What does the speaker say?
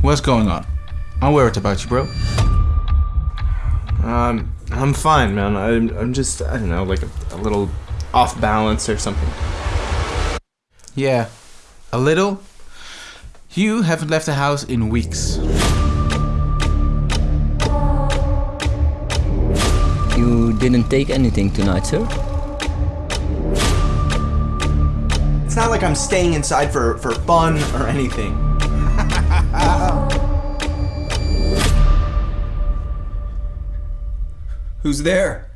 What's going on? I'm worried about you, bro. Um, I'm fine, man. I'm, I'm just, I don't know, like a, a little off balance or something. Yeah, a little. You haven't left the house in weeks. You didn't take anything tonight, sir? It's not like I'm staying inside for, for fun or anything. Who's there?